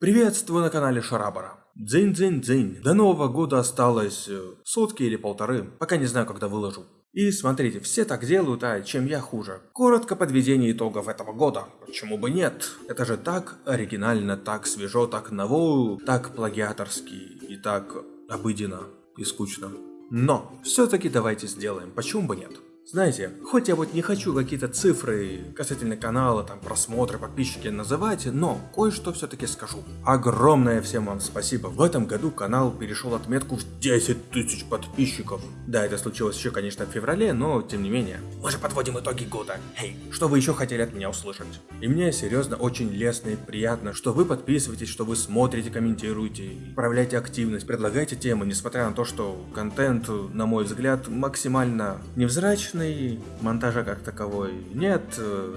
Приветствую на канале Шарабара. Дзынь-дзынь-дзынь. До Нового года осталось э, сутки или полторы, пока не знаю, когда выложу. И смотрите, все так делают, а чем я хуже? Коротко подведение итогов этого года. Почему бы нет? Это же так оригинально, так свежо, так ново, так плагиаторски и так обыденно и скучно. Но все-таки давайте сделаем, почему бы нет? Знаете, хоть я вот не хочу какие-то цифры касательно канала, там просмотры, подписчики называть, но кое-что все-таки скажу. Огромное всем вам спасибо. В этом году канал перешел отметку в 10 тысяч подписчиков. Да, это случилось еще, конечно, в феврале, но тем не менее. Мы же подводим итоги года. Эй, что вы еще хотели от меня услышать? И мне серьезно очень лестно и приятно, что вы подписываетесь, что вы смотрите, комментируете, проявляете активность, предлагаете темы, несмотря на то, что контент, на мой взгляд, максимально невзрачный Качественный монтажа как таковой нет.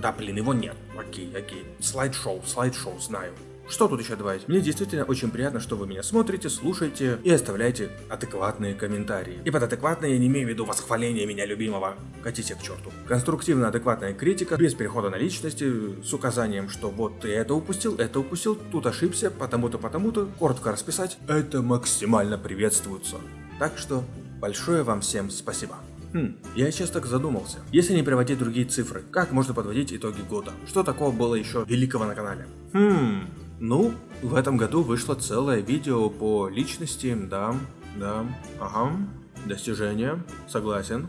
Да, блин, его нет. Окей, окей. Слайд-шоу, слайд-шоу, знаю. Что тут еще добавить? Мне действительно очень приятно, что вы меня смотрите, слушаете и оставляете адекватные комментарии. И под адекватно я не имею в виду восхваление меня любимого. Катите к черту. Конструктивно-адекватная критика, без перехода на личности, с указанием, что вот ты это упустил, это упустил, тут ошибся, потому-то, потому-то, коротко расписать, это максимально приветствуется. Так что большое вам всем спасибо. Хм, я сейчас так задумался. Если не приводить другие цифры, как можно подводить итоги года? Что такого было еще великого на канале? Хм, ну, в этом году вышло целое видео по личности, да, да, ага, достижения, согласен.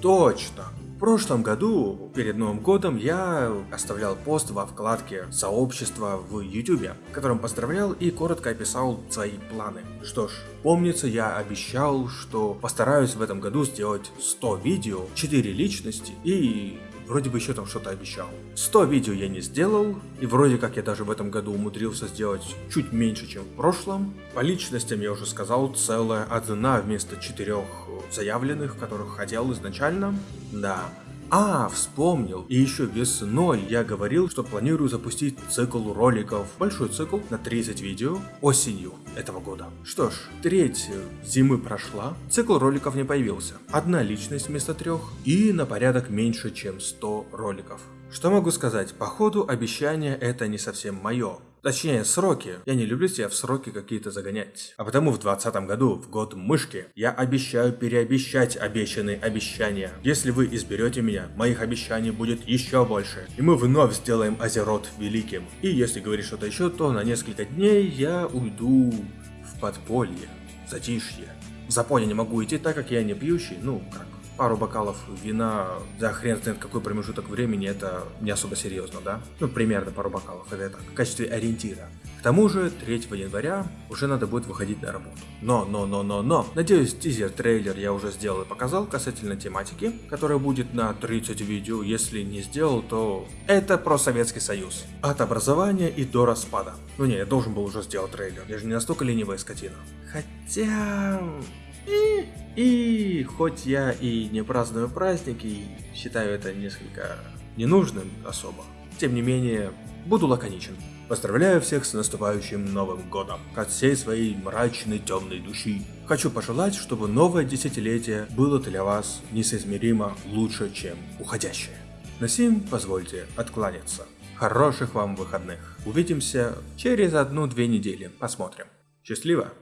Точно, прошлом году, перед Новым годом, я оставлял пост во вкладке сообщества в YouTube, в котором поздравлял и коротко описал свои планы. Что ж, помнится, я обещал, что постараюсь в этом году сделать 100 видео, 4 личности и Вроде бы еще там что-то обещал. 100 видео я не сделал, и вроде как я даже в этом году умудрился сделать чуть меньше, чем в прошлом. По личностям я уже сказал, целая одна вместо четырех заявленных, которых хотел изначально. Да, а, вспомнил. И еще весной я говорил, что планирую запустить цикл роликов, большой цикл на 30 видео осенью этого года. Что ж, треть зимы прошла, цикл роликов не появился. Одна личность вместо трех и на порядок меньше, чем 100 роликов. Что могу сказать, походу обещание это не совсем мое. Точнее, сроки. Я не люблю себя в сроки какие-то загонять. А потому в 2020 году, в год мышки, я обещаю переобещать обещанные обещания. Если вы изберете меня, моих обещаний будет еще больше. И мы вновь сделаем Азерот великим. И если говорить что-то еще, то на несколько дней я уйду в подполье, в затишье. В запой я не могу идти, так как я не пьющий, ну как пару бокалов вина за хрен знает какой промежуток времени, это не особо серьезно, да? Ну, примерно пару бокалов, это так, в качестве ориентира. К тому же, 3 января уже надо будет выходить на работу. Но, но, но, но, но, надеюсь, тизер-трейлер я уже сделал и показал касательно тематики, которая будет на 30 видео, если не сделал, то это про Советский Союз. От образования и до распада. Ну не, я должен был уже сделать трейлер, я же не настолько ленивая скотина. Хотя... И, и хоть я и не праздную праздники, и считаю это несколько ненужным особо, тем не менее, буду лаконичен. Поздравляю всех с наступающим Новым Годом. От всей своей мрачной темной души. Хочу пожелать, чтобы новое десятилетие было для вас несоизмеримо лучше, чем уходящее. На сим позвольте откланяться. Хороших вам выходных. Увидимся через одну-две недели. Посмотрим. Счастливо!